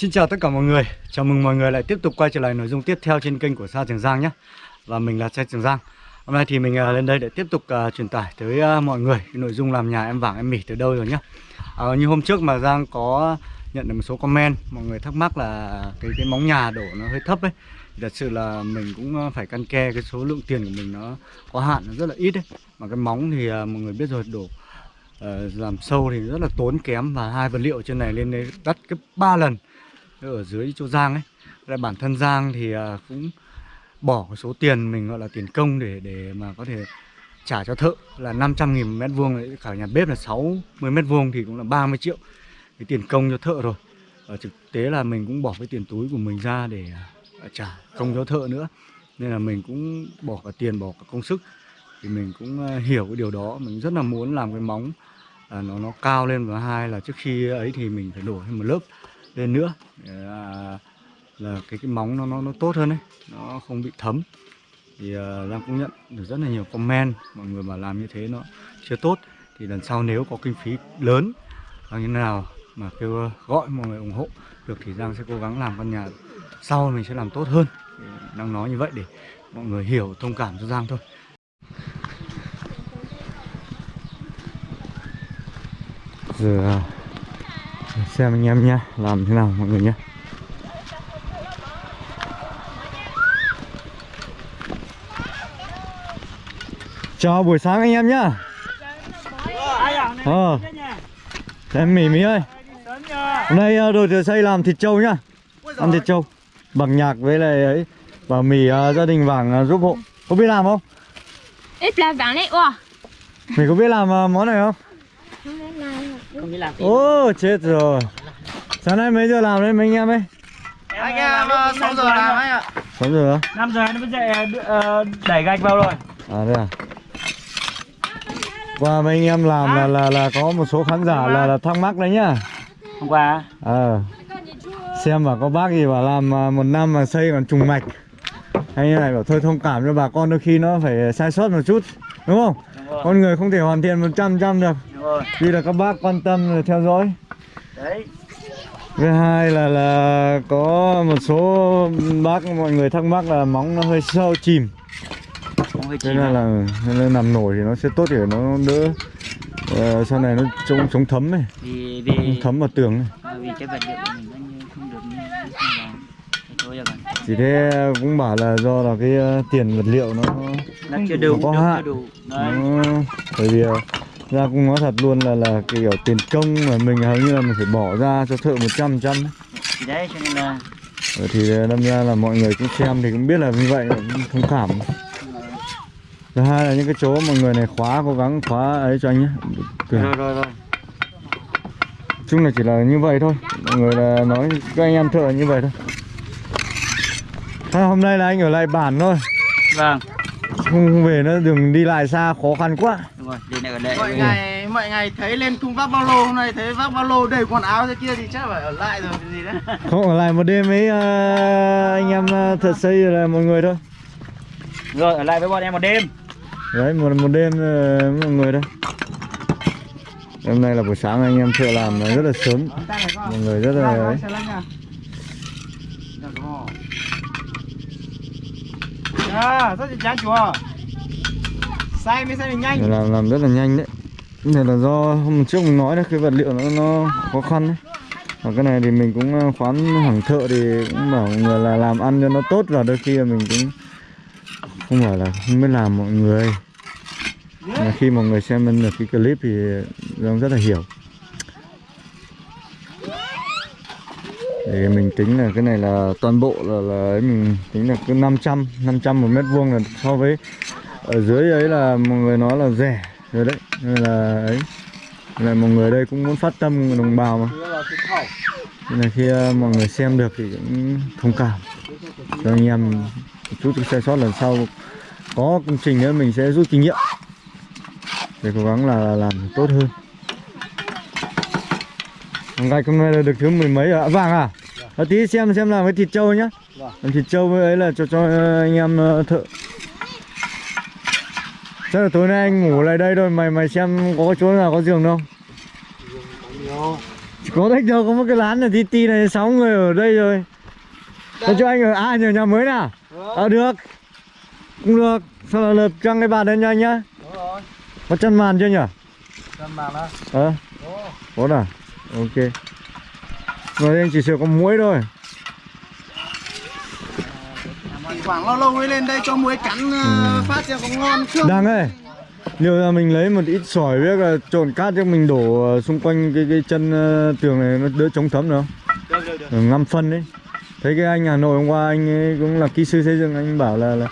Xin chào tất cả mọi người. Chào mừng mọi người lại tiếp tục quay trở lại nội dung tiếp theo trên kênh của Sa Trường Giang nhé. Và mình là Sa Trường Giang. Hôm nay thì mình à, lên đây để tiếp tục uh, truyền tải tới uh, mọi người cái nội dung làm nhà em vàng em mỉ từ đâu rồi nhé. À, Như hôm trước mà Giang có nhận được một số comment Mọi người thắc mắc là cái cái móng nhà đổ nó hơi thấp ấy. Thì Thật sự là mình cũng phải căn ke cái số lượng tiền của mình nó có hạn nó rất là ít ấy. Mà cái móng thì uh, mọi người biết rồi đổ uh, làm sâu thì rất là tốn kém. Và hai vật liệu trên này lên đây đắt gấp 3 lần ở dưới chỗ Giang ấy Lại bản thân Giang thì à, cũng bỏ số tiền mình gọi là tiền công để để mà có thể trả cho thợ là 500 nghìn mét vuông cả nhà bếp là 60 mét vuông thì cũng là 30 triệu cái tiền công cho thợ rồi. Ở thực tế là mình cũng bỏ cái tiền túi của mình ra để à, trả công cho thợ nữa. Nên là mình cũng bỏ cả tiền bỏ cả công sức. Thì mình cũng à, hiểu cái điều đó. Mình rất là muốn làm cái móng à, nó nó cao lên và hai là trước khi ấy thì mình phải đổ thêm một lớp lên nữa. Để là, là cái cái móng nó nó nó tốt hơn đấy. Nó không bị thấm. Thì uh, Giang cũng nhận được rất là nhiều comment. Mọi người mà làm như thế nó chưa tốt. Thì lần sau nếu có kinh phí lớn hoặc như nào mà kêu à, gọi mọi người ủng hộ được thì Giang sẽ cố gắng làm căn nhà sau mình sẽ làm tốt hơn. Đang nói như vậy để mọi người hiểu thông cảm cho Giang thôi. Giờ à, xem anh em nhá làm thế nào mọi người nhé. Chào buổi sáng anh em nhá. Ờ. Em mỉ mỉ ơi. Hôm nay đội thợ xây làm thịt trâu nhá. Ăn thịt trâu. Bằng nhạc với lại ấy và mì uh, gia đình vàng uh, giúp hộ. Có biết làm không? Ít làm vàng đấy wow mày có biết làm uh, món này không Ô chết rồi. Sáng nay mấy giờ làm đấy? Mấy anh em ấy? Anh em 6 giờ làm anh ạ. 6 giờ á? 5 giờ nó mới dậy ờ, đẩy gạch vào rồi. À thế à? Qua mấy anh em làm là là là có một số khán giả là, là thắc mắc đấy nhá. Hôm qua Ờ Xem mà có bác gì bảo làm à, một năm mà xây còn trùng mạch. Hay như này bảo thôi thông cảm cho bà con đôi khi nó phải sai sót một chút. Đúng không? Rồi Con người không thể hoàn thiện 100% được. Đúng rồi. Vì là các bác quan tâm rồi theo dõi. Đấy. Thứ hai là là có một số bác mọi người thắc mắc là móng nó hơi sâu chìm. Nên à? là nên nằm nổi thì nó sẽ tốt để nó đỡ ờ, sau này nó chống chống thấm này, vì vì thấm vào tường này. vì cái vật liệu của mình nó như không được như như không vào Thế thôi rồi Chỉ thế cũng bảo là do là cái ờ, tiền vật liệu nó nó chưa đủ có hạn. bởi vì ờ, ra cũng nói thật luôn là là cái kiểu tiền công mà mình hầu như là mình phải bỏ ra cho thợ 100 trăm thì đấy cho nên là Ờ, thì đâm ra là mọi người cũng xem thì cũng biết là như vậy thông cảm. Thứ hai là những cái chỗ mọi người này khóa cố gắng khóa ấy cho anh nhé. Rồi rồi rồi. Chung là chỉ là như vậy thôi. Mọi người là nói các anh em thợ như vậy thôi Thôi, hôm nay là anh ở lại bản thôi. Vâng. Không về nữa đừng đi lại xa khó khăn quá. Đúng rồi đi ở đây. Mọi ngày mọi ngày thấy lên thùng vác ba lô hôm nay thấy vác ba lô đầy quần áo thế kia thì chắc phải ở lại rồi cái gì đấy. Không ở lại một đêm với ờ, anh em ờ, thợ xây là mọi người thôi. Rồi ở lại với bọn em một đêm. Đấy một một đêm với mọi người thôi. Hôm nay là buổi sáng anh em thợ làm rất là sớm. Mọi người rất là ấy à rất là chán chùa say mới được nhanh. Làm làm rất là nhanh đấy. Cái này là do hôm trước mình nói đấy cái vật liệu nó nó khó khăn đấy. Và cái này thì mình cũng ờ, khoán hàng thợ thì cũng bảo người là làm ăn cho nó tốt và đôi khi là mình cũng không phải là không biết làm mọi người. Mà khi mọi người xem được cái clip thì Giang rất là hiểu thì mình tính là cái này là toàn bộ là, là ấy mình tính là cứ 500 500 một mét vuông là so với ở dưới ấy là mọi người nói là rẻ rồi đấy nên là ấy là mọi người đây cũng muốn phát tâm đồng bào mà. Nên là khi ờ, mọi người xem được thì cũng thông cảm. Cho anh em chút sai sót lần sau có công trình nữa mình sẽ rút kinh nghiệm. Để cố gắng là làm tốt hơn gạch hôm nay là được thứ mười mấy ạ. Vàng à? À, tí xem xem làm cái thịt trâu nhá. Làm thịt trâu với ấy là cho cho ờ, anh em ờ, thợ. Chắc là tối nay anh ngủ lại đây thôi mày mày xem có chỗ nào có giường đâu có thích đâu có một cái lán là tí ti này sáu người ở đây rồi. Thế cho anh ở à nhờ nhà mới nào ờ. Được. Cũng được. Sau là lập trăng cái bàn lên cho anh nhá? Đúng rồi. có chân màn chưa nhỉ? Chân màn á. ờ. Có à ok. Rồi anh chỉ sửa có muối thôi. Thoảng lâu lâu mới lên đây cho muối cắn ờ, phát cho có ngon không? đang ơi liệu là mình lấy một ít sỏi với cả trộn cát cho mình đổ ờ, xung quanh cái cái chân ờ, tường này nó đỡ chống thấm nữa Được được được. Rồi ngâm phân đấy thấy cái anh Hà Nội hôm qua anh ấy cũng là kỹ sư xây dựng anh bảo là, là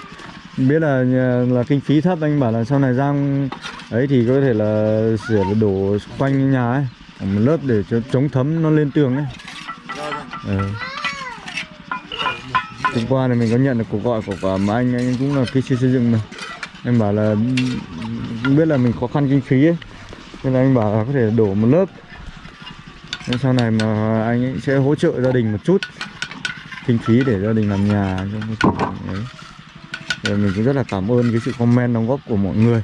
biết là là kinh phí thấp anh bảo là sau này Giang ấy thì có thể là sửa đổ quanh nhà ấy một lớp để cho chống thấm nó lên tường ấy. Ừ. hôm qua này mình có nhận được cuộc gọi của cả mà anh anh cũng là kỹ sư xây dựng mà. Anh bảo là, không biết là mình khó khăn kinh phí ấy. Nên là anh bảo là có thể đổ một lớp. Nên sau này mà anh ấy sẽ hỗ trợ gia đình một chút kinh phí để gia đình làm nhà cho ấy. Rồi mình cũng rất là cảm ơn cái sự comment đóng góp của mọi người.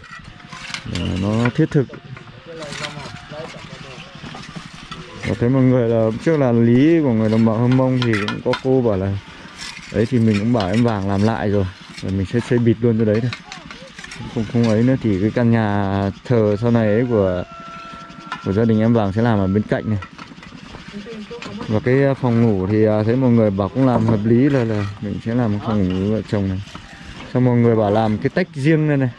Để nó thiết thực. Ờ, có thấy mọi người là trước là lý của người đồng bào hâm mông thì cũng có cô bảo là đấy thì mình cũng bảo em vàng làm lại rồi rồi mình sẽ xây bịt luôn cho đấy thôi. Không không ấy nữa thì cái căn nhà thờ sau này ấy của của gia đình em vàng sẽ làm ở bên cạnh này. Và cái à, phòng ngủ thì à, thấy mọi người bảo cũng làm hợp lý là là mình sẽ làm một phòng ngủ vợ chồng này. Xong mọi người bảo làm cái tách riêng đây này.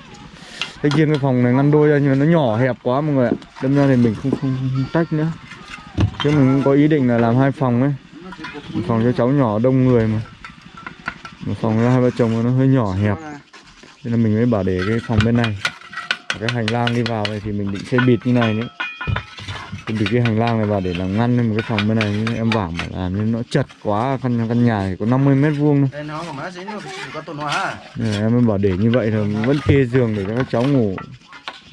Tách riêng cái phòng này ngăn đôi ra nhưng mà nó nhỏ hẹp quá mọi người ạ. Đâm ra thì mình không, không, không tách nữa chứ mình cũng có ý định là làm hai phòng ấy. Một phòng cho cháu nhỏ đông người mà. Một phòng cho hai vợ chồng nó hơi nhỏ hẹp. Nên là mình mới bảo để cái phòng bên này. Cái hành lang đi vào này thì mình định xây bịt như này nữa thì bịt cái hành lang này vào để làm ngăn lên một cái phòng bên này. Nhưng em bảo mà làm nên nó chật quá căn căn nhà thì có 50 mét vuông thôi. Em mới bảo để như vậy là vẫn kê giường để cho các cháu ngủ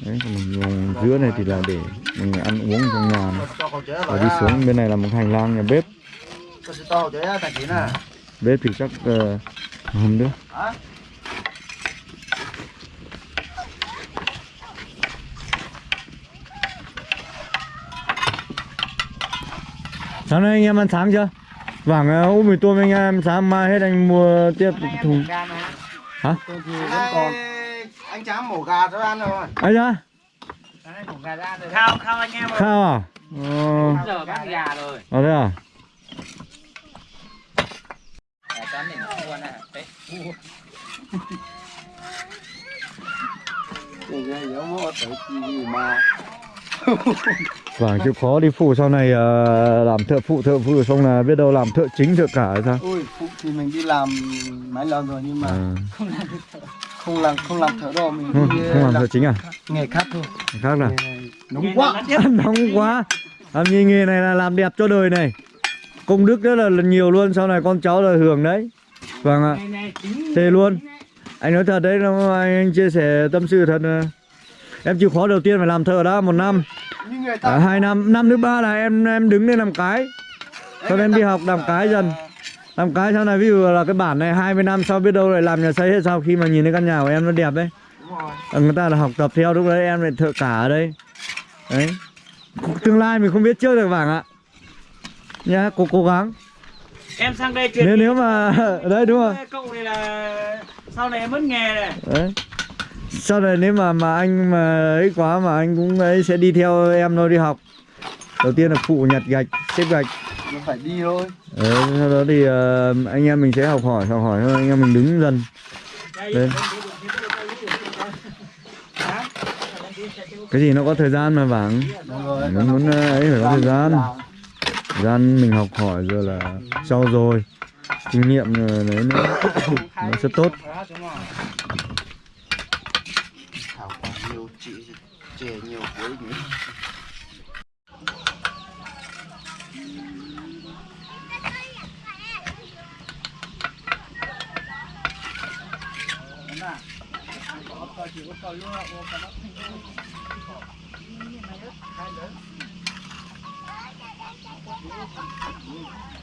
đấy còn giữa này thì là để mình ăn uống trong nhà này. Và đi xuống bên này là một hành lang nhà bếp. Bếp thì chắc uh, không được Hả? sáng nay anh em ăn sáng chưa? Vàng uh, úp mì tôm anh em sáng mai hết anh mua tiếp thùng. Hả anh tráng mổ gà cho ăn rồi. Ai ra Khao, khao anh em ơi. khao à? Ờ. Giờ bắt gà rồi. ờ thế à? Gà. Đấy. Thì cái giống mua tới gì mà. Vàng chịu khó đi phụ sau này ờ, làm thợ phụ thợ phụ xong là biết đâu làm thợ chính thợ cả hay sao? Ui, phụ thì mình đi làm mấy lần rồi nhưng mà à, không làm không làm thợ đâu mình không, đi không làm làm thợ chính à? nghề khác thôi. Khác là nóng quá. Nóng quá. Làm như nghề này là làm đẹp cho đời này. Công đức rất là, là nhiều luôn sau này con cháu là hưởng đấy. Vâng ạ. Thề luôn. anh nói thật đấy nó anh, anh chia sẻ tâm sự thật là em chịu khó đầu tiên phải làm thợ đó một năm. À, hai năm. Năm thứ ba là em em đứng lên làm cái. Sau em đi học làm cái dần làm cái sau này ví dụ là cái bản này 20 năm sau biết đâu lại làm nhà xây hết sau khi mà nhìn thấy căn nhà của em nó đẹp đấy. Ờ, người ta là học tập theo lúc đấy em lại thợ cả ở đây. Đấy. Tương lai mình không biết trước được vàng ạ. Nhá cố cố gắng. Em sang đây truyền nếu nếu mà đấy đúng rồi. Cậu này là sau này em mất nghề này. đấy. Sau này nếu mà mà anh mà ấy quá mà anh cũng ấy sẽ đi theo em thôi đi học đầu tiên là phụ nhặt gạch xếp gạch. Nó phải đi thôi. Đấy, sau đó thì ờ, anh em mình sẽ học hỏi học hỏi thôi anh em mình đứng dần. Lên. Cái gì nó có thời gian mà đúng rồi. Muốn ờ, ấy phải có thời gian. Thời gian mình học hỏi rồi là sau rồi kinh nghiệm rồi đấy nó nó sẽ tốt. Nhiều chị chè nhiều cuối Thank you.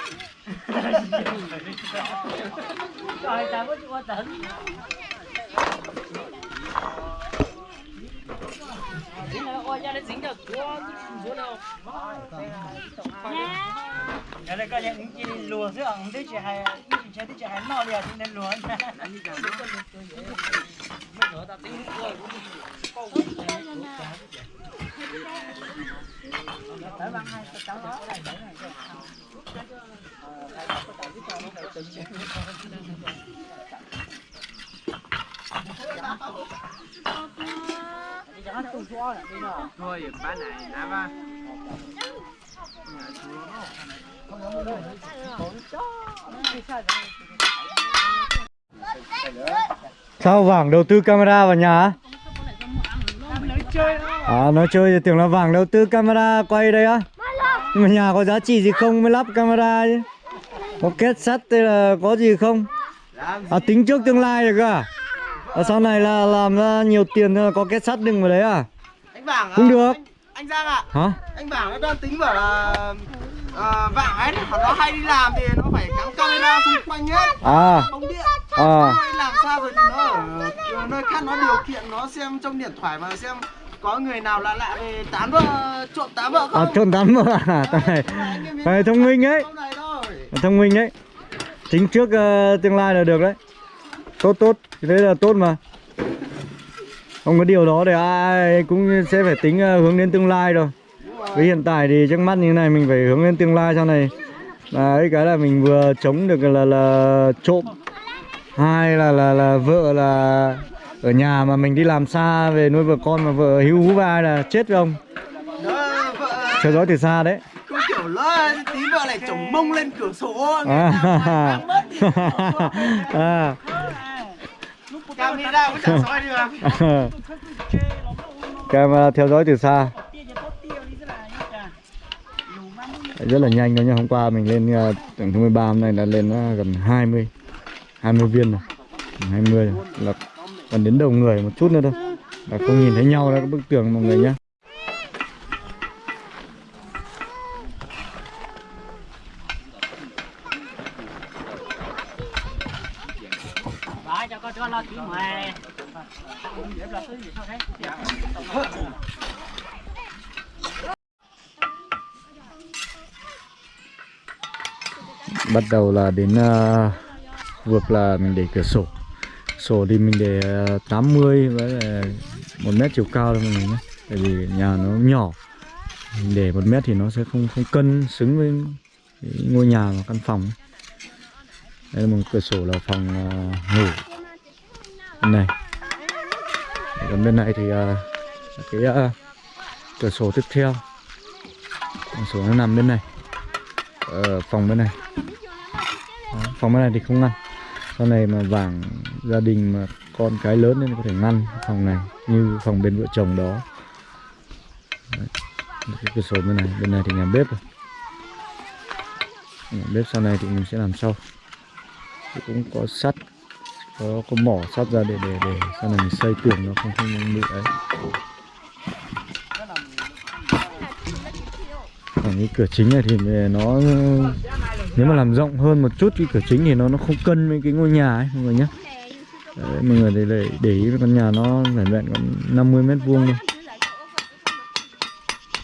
Trời trời có chịu tấn. Đây dính được xuống đâu. Ở đây có những chỉ lùa giữa ông đấy chị hay chị chơi chỉ hay no liền nên lùa nha thôi bán này đã ba Sao Vàng đầu tư camera vào nhà? À nói chơi thì tưởng là Vàng đầu tư camera quay đây á. Nhưng mà nhà có giá trị gì không mới lắp camera chứ Có kết sắt hay là có gì không? À tính trước tương lai được à? À, Sau này là làm ra nhiều tiền là có kết sắt đừng vào đấy à? Anh vàng Cũng à, được. anh, anh giang ạ. Hả? anh bảo nó đang tính bảo là à, vàng ấy nó hay đi làm thì nó phải cắm camera xung quanh hết À. Bóng điện. À. Làm sao rồi thì nó ở nơi khác nó điều khiển nó xem trong điện thoại mà xem có người nào lạ lạ về tán vợ trộm tán vợ À không? trộn tắm mà à Thằng này này thông minh ấy Thông minh đấy. Tính trước uh, tương lai là được đấy. Tốt tốt. Thế là tốt mà. Không có điều đó thì ai cũng sẽ phải tính uh, hướng đến tương lai rồi Với hiện tại thì trước mắt như thế này mình phải hướng đến tương lai sau này. Là ấy cái là mình vừa chống được là là trộm. Hai là là là vợ là ở nhà mà mình đi làm xa về nuôi vợ con mà vợ hữu hú vai là chết không ông. Theo dõi từ xa đấy kiểu lỡ tí vợ lại chồng mông lên cửa sổ người à, mất thì à. camera cũng chẳng soi được Camera theo dõi từ xa. Rất là nhanh đó nha hôm qua mình lên uh, tổng thứ 13 hôm nay đã lên uh, gần 20 20 viên rồi. Gần 20 rồi. là còn đến đầu người một chút nữa thôi. Là không nhìn thấy nhau đó các bức tường mọi người nhé Đó, cho con cho con lo kỹ mày. là thứ gì sao thế? Bắt đầu là đến ờ, uh, vực là mình để cửa sổ. Sổ thì mình để ờ, uh, 80 với một mét chiều cao thôi mọi người nhé. Tại vì nhà nó nhỏ. Mình để một mét thì nó sẽ không không cân xứng với ngôi nhà và căn phòng đây là một cửa sổ là phòng uh, ngủ. Bên này. Còn bên này thì uh, cái uh, cửa sổ tiếp theo. Cửa sổ nó nằm bên này. Ở phòng bên này. Đó, phòng bên này thì không ngăn. Sau này mà vàng gia đình mà con cái lớn nên có thể ngăn phòng này như phòng bên vợ chồng đó. Đấy. cái cửa sổ bên này bên này thì nhà bếp rồi. Nhà bếp sau này thì mình sẽ làm sau. Thì cũng có sắt có có mỏ sắt ra để để để sau này mình xây tường nó không không bị ấy. Còn cái cửa chính này thì nó nếu mà làm rộng hơn một chút cái cửa chính thì nó nó không cân với cái ngôi nhà ấy mọi người nhé Đấy, mọi người để, để, để ý con nhà nó vẻn vẹn còn 50 mét vuông thôi.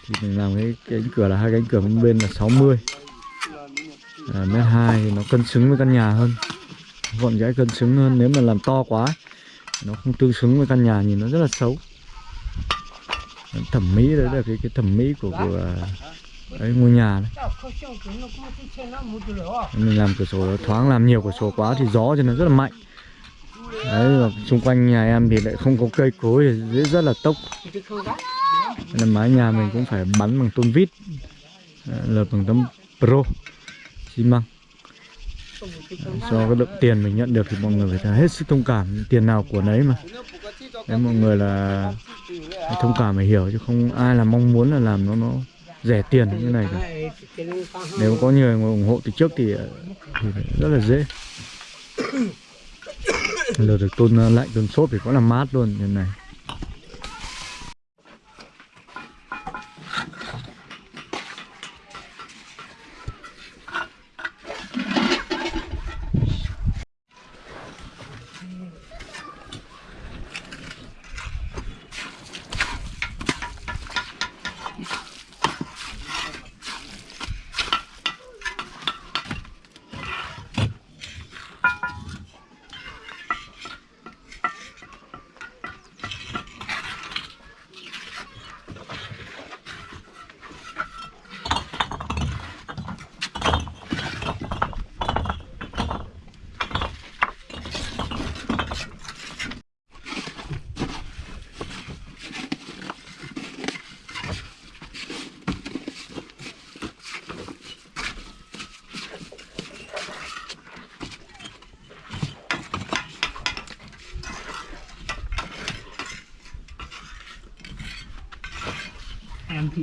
Thì mình làm cái, cánh cửa là hai cánh cửa bên bên là 60 à, mét hai thì nó cân xứng với căn nhà hơn. Gọn gãy cân xứng hơn. Nếu mà làm to quá nó không tương xứng với căn nhà nhìn nó rất là xấu. Thẩm mỹ đấy là cái cái thẩm mỹ của của à, ấy ngôi nhà đấy mình làm cửa sổ thoáng làm nhiều cửa sổ quá thì gió cho nó rất là mạnh. Đấy và xung quanh nhà em thì lại không có cây cối thì dễ rất là tốc. Nên mái nhà mình cũng phải bắn bằng tôn vít. Lợp bằng tấm pro xi măng. Do cái lượng tiền mình nhận được thì mọi người phải hết sức thông cảm. Tiền nào của nấy mà. Đấy, mọi người là thông cảm phải hiểu chứ không ai là mong muốn là làm nó nó rẻ tiền như này cả. nếu có nhiều người ủng hộ từ trước thì, ờ, thì rất là dễ lượt được tôn ờ, lạnh tôn sốt thì có làm mát luôn như này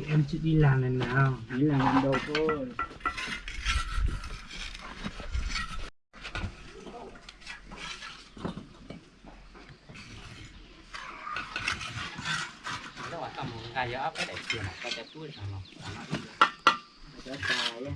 em sẽ đi làm lần nào hãy làm lần đầu thôi kayak apa deh sih nak kaca tuh sama kaca saya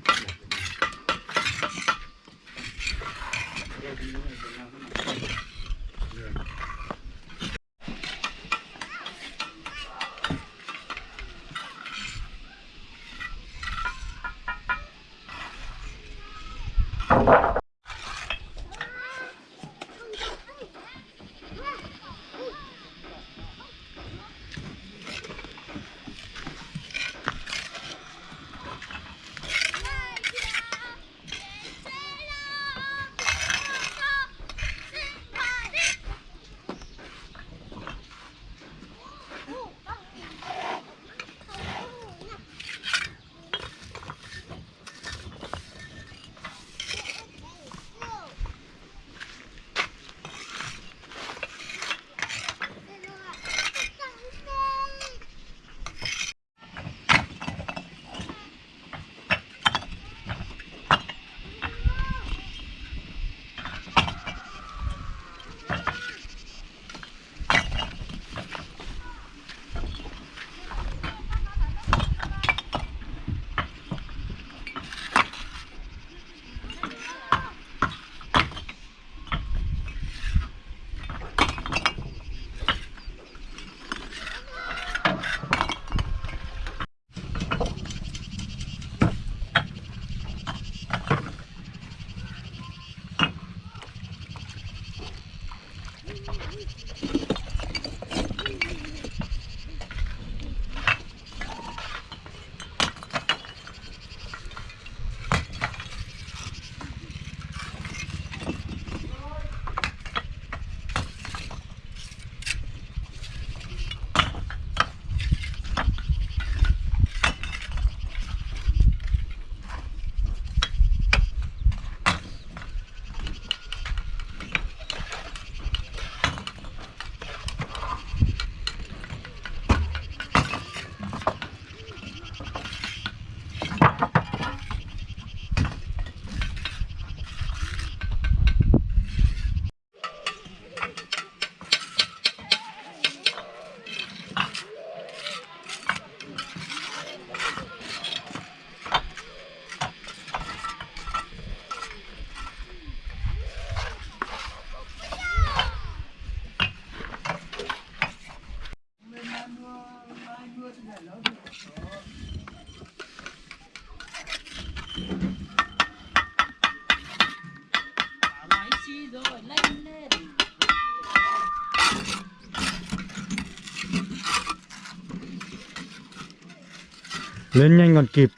Lên nhanh còn kịp.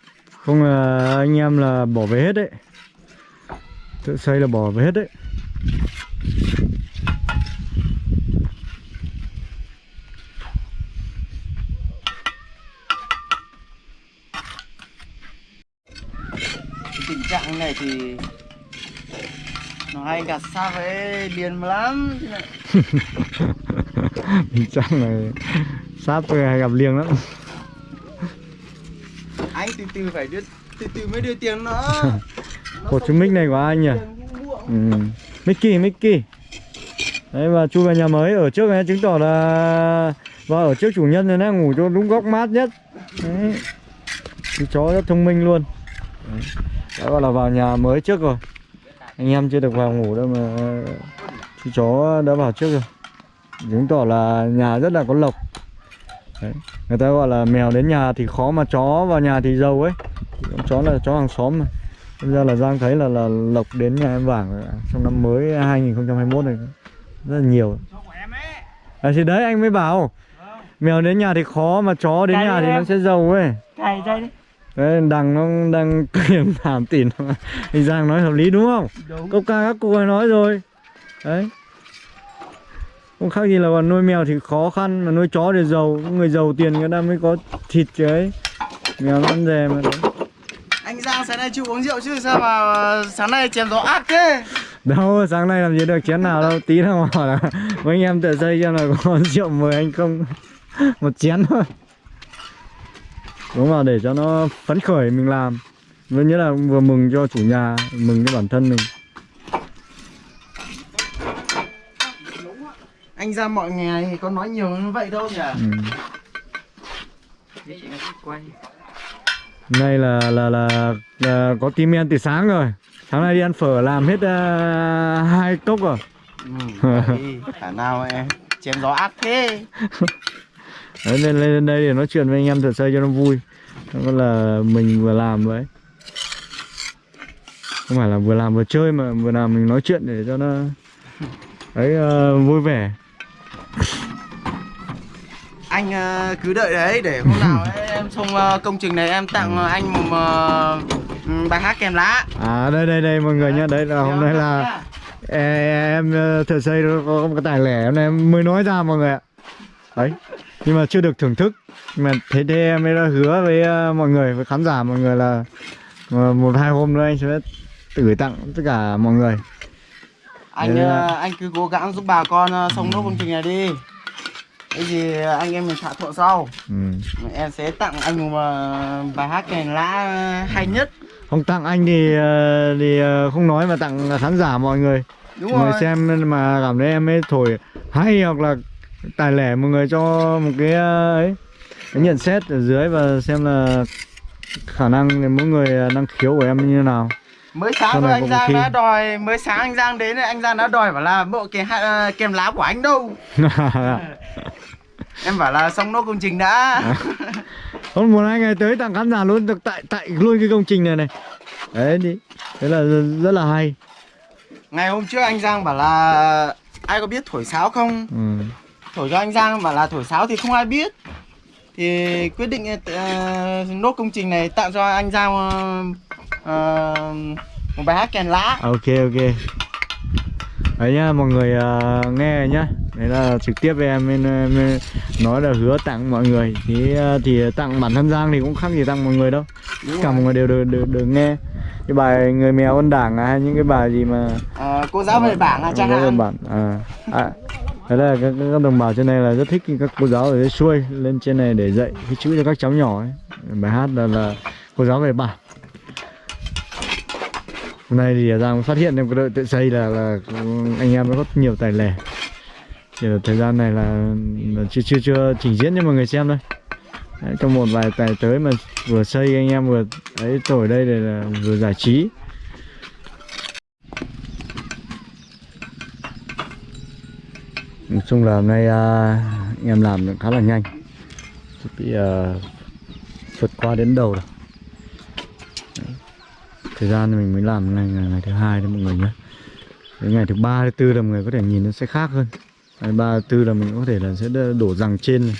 Không là anh em là bỏ về hết đấy. Tự xây là bỏ về hết đấy. Tình trạng này thì nó hay gạt xa với liền lắm. Tình trạng này sắp hay gặp liêng lắm từ phải đưa từ từ mới đưa tiền nó. Cột không chú mic này của ai nhỉ? ừ. Mickey Mickey đấy và chui vào nhà mới ở trước này chứng tỏ là vào ở trước chủ nhân này nó ngủ cho đúng góc mát nhất. Đấy. Chú chó rất thông minh luôn. Đấy. đã gọi là vào nhà mới trước rồi. Anh em chưa được vào ngủ đâu mà chú chó đã vào trước rồi. Chứng tỏ là nhà rất là có lộc. Đấy. Người ta gọi là mèo đến nhà thì khó mà chó vào nhà thì giàu ấy chó là chó hàng xóm mà Bây giờ là Giang thấy là là lộc đến nhà em ạ. trong năm mới 2021 này rất là nhiều à, thì đấy anh mới bảo mèo đến nhà thì khó mà chó đến Cái nhà thì nó em. sẽ giàu ấy Cày dây đi. đấy đằng nó đang kiềm thảm tỉn anh Giang nói hợp lý đúng không Đúng. câu ca các cô ấy nói rồi đấy không khác gì là còn nuôi mèo thì khó khăn mà nuôi chó thì giàu người giàu tiền người ta mới có thịt chứ ấy. Mèo nó ăn dè mà đấy. anh Giang sáng nay chưa uống rượu chứ? Sao mà sáng nay chém gió ác thế? Đâu sáng nay làm gì được chén nào đâu tí nào bảo là mấy anh em tự xây xem là có rượu mời anh không? Một chén thôi. Đúng vào để cho nó phấn khởi mình làm. Với nghĩa là vừa mừng cho chủ nhà mừng cho bản thân mình anh Giang mọi ngày thì có nói nhiều như vậy đâu nhỉ? Ừ. Quay. Nay là, là là là có tim men từ sáng rồi. Sáng nay đi ăn phở làm hết uh, hai cốc rồi. Ừ, khả nào em chém gió ác thế. Đấy, lên lên đây để nói chuyện với anh em thợ xây cho nó vui. Nó là mình vừa làm vậy. Không phải là vừa làm vừa chơi mà vừa làm mình nói chuyện để cho nó Đấy ờ, vui vẻ anh ờ, cứ đợi đấy để hôm nào ấy, em xong ờ, công trình này em tặng ờ, anh một ờ, ừ, bài hát kèm lá. À đây đây đây mọi người nhá Đấy là hôm nay là e- em ờ, thợ xây nó có một cái tài lẻ hôm nay em mới nói ra mọi người ạ. Đấy Nhưng mà chưa được thưởng thức. Nhưng mà thế thế em mới đã hứa với mọi người với khán giả mọi người là một hai hôm nữa anh sẽ gửi tặng tất cả mọi người. Anh là- anh cứ cố gắng giúp bà con xong nốt công trình này đi cái gì anh em mình thỏa thuận sau. Ừ. em sẽ tặng anh một ờ, bài hát kèm lá hay nhất. Không tặng anh thì ờ, thì ờ, không nói mà tặng khán giả mọi người. Đúng Mọi người xem mà cảm thấy em ấy thổi hay hoặc là tài lẻ mọi người cho một cái ấy cái nhận xét ở dưới và xem là khả năng mỗi người năng khiếu của em như thế nào mới sáng rồi anh Giang khi- đã đòi mới sáng anh Giang đến anh Giang đã đòi bảo là bộ kèm hát- ờ, kèm lá của anh đâu. Em bảo là xong nốt công trình đã. Hôm một hai ngày tới tặng khán giả luôn được tại tại luôn cái công trình này này. Đấy đi. Thế là rất, là hay. Ngày hôm trước anh Giang bảo là ai có biết thổi sáo không? Ừ. thổi cho anh Giang bảo là thổi sáo thì không ai biết. Thì quyết định ờ, nốt công trình này tặng cho anh Giang ờ, ờ, một bài hát kèn lá. Ok ok. Đấy nhá mọi người ờ, nghe rồi nhá. Đấy là trực tiếp em nên, em nói là hứa tặng mọi người. Thì ờ, thì tặng bản thân giang thì cũng khác gì tặng mọi người đâu. Tất cả mọi người đều được, được, được nghe. Cái bài người mèo ân đảng à, hay những cái bài gì mà Ờ, cô giáo về bảng à chẳng hạn. bản à, à thế là các, các đồng bào trên này là rất thích các cô giáo ở dưới xuôi lên trên này để dạy cái chữ cho các cháu nhỏ ấy. Bài hát là, là cô giáo về bản hôm nay thì à, giang phát hiện em cái đội tự xây là là anh em rất nhiều tài lẻ. Chỉ là thời gian này là, là chưa chưa chưa trình diễn cho mọi người xem thôi. Đấy, trong một vài tài tới mà vừa xây anh em vừa ấy tổ đây để là vừa giải trí. Nói chung là hôm nay à, anh em làm được khá là nhanh. Chuẩn bị à, vượt qua đến đầu rồi thời gian mình mới làm ngày ngày, ngày thứ hai đấy mọi người nhé. Đến ngày thứ ba thứ tư là mọi người có thể nhìn nó sẽ khác hơn. Ngày ba thứ tư là mình có thể là sẽ đổ rằng trên này.